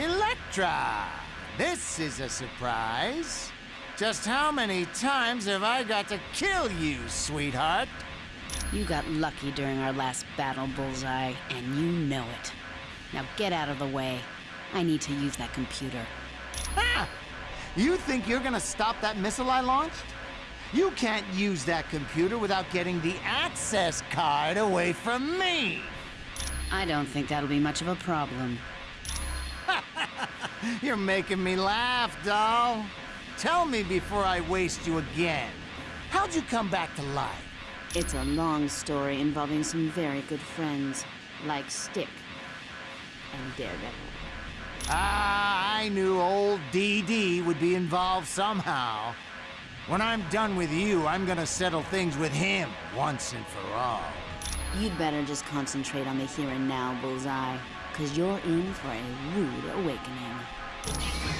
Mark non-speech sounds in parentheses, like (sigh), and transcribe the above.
Elektra! This is a surprise. Just how many times have I got to kill you, sweetheart? You got lucky during our last battle, Bullseye, and you know it. Now get out of the way. I need to use that computer. Ha! You think you're gonna stop that missile I launched? You can't use that computer without getting the access card away from me! I don't think that'll be much of a problem. (laughs) You're making me laugh, doll. Tell me before I waste you again. How'd you come back to life? It's a long story involving some very good friends, like Stick and Daredevil. Ah, I knew old DD would be involved somehow. When I'm done with you, I'm gonna settle things with him once and for all. You'd better just concentrate on the here and now, Bullseye, because you're in for a rude awakening.